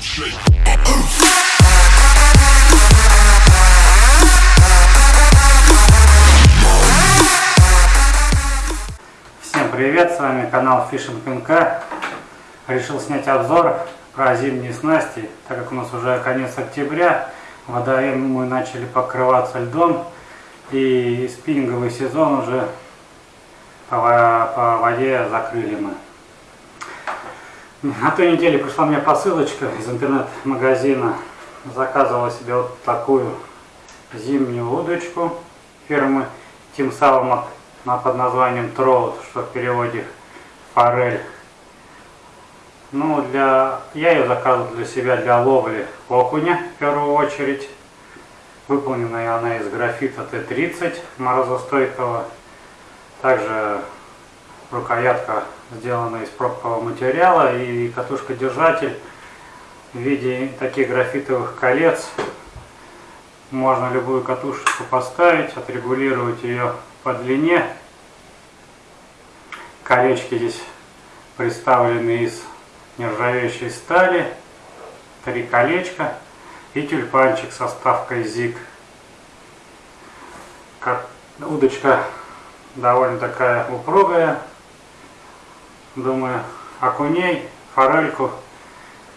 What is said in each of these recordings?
Всем привет, с вами канал Fishing МК. Решил снять обзор про зимние снасти, так как у нас уже конец октября, водоемы мы начали покрываться льдом и спиннинговый сезон уже по воде закрыли мы. На той неделе пришла мне посылочка из интернет-магазина. Заказывала себе вот такую зимнюю удочку фирмы Тим Салмак под названием Троут, что в переводе форель. Ну, для... я ее заказывал для себя для ловли окуня в первую очередь. Выполненная она из графита Т-30 морозостойкого. Также рукоятка сделана из пробкового материала и катушка-держатель в виде таких графитовых колец. Можно любую катушечку поставить, отрегулировать ее по длине. Колечки здесь представлены из нержавеющей стали. Три колечка и тюльпанчик со ставкой ZIG. Удочка довольно такая упругая. Думаю, окуней, форельку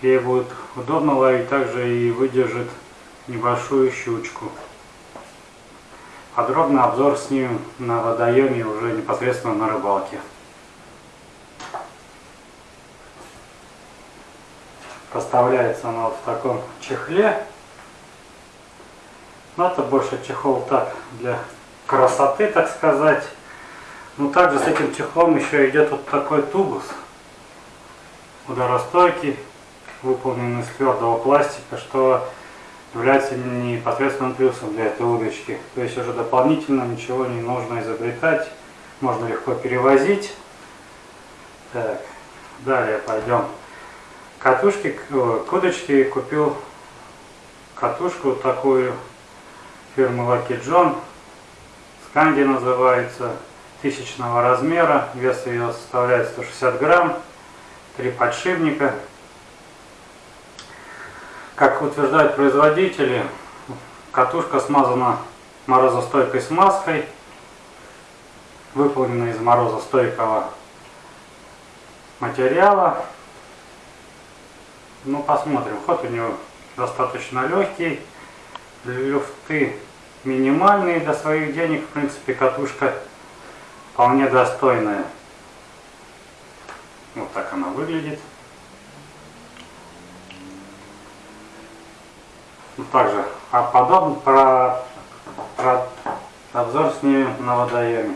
ей будет удобно ловить, также и выдержит небольшую щучку. Подробный обзор снимем на водоеме уже непосредственно на рыбалке. Поставляется она вот в таком чехле. Но это больше чехол так для красоты, так сказать. Но также с этим чехлом еще идет вот такой тубус. Ударостойкий, выполненный из твердого пластика, что является непосредственным плюсом для этой удочки. То есть уже дополнительно ничего не нужно изобретать, можно легко перевозить. Так, далее пойдем. Катушки, к удочке купил катушку такую фирмы Lucky John. Сканди называется, тысячного размера, вес ее составляет 160 грамм, три подшипника, как утверждают производители, катушка смазана морозостойкой смазкой, выполнена из морозостойкого материала. Ну, посмотрим. Ход у него достаточно легкий. Люфты минимальные для своих денег. В принципе, катушка вполне достойная. Вот так она выглядит. Также а подобно про, про обзор с ними на водоеме.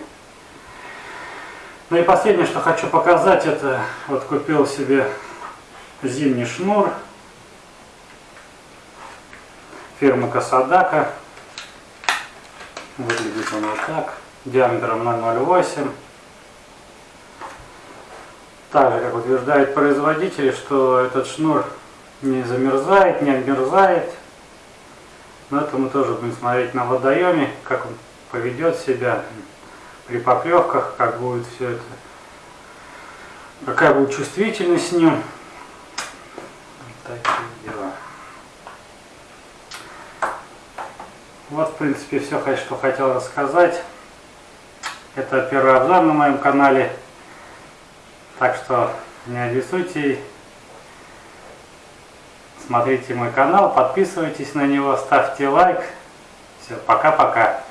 Ну и последнее, что хочу показать, это вот купил себе зимний шнур фирмы Касадака. Выглядит он вот так, диаметром 0,08. Также, как утверждают производители, что этот шнур не замерзает, не обмерзает, но это мы тоже будем смотреть на водоеме, как он поведет себя при поклевках, как будет все это, какая будет чувствительность с ним. Такие дела. Вот, в принципе, все, что хотел рассказать. Это первый обзор на моем канале. Так что не обессудьте Смотрите мой канал, подписывайтесь на него, ставьте лайк. Все, пока-пока.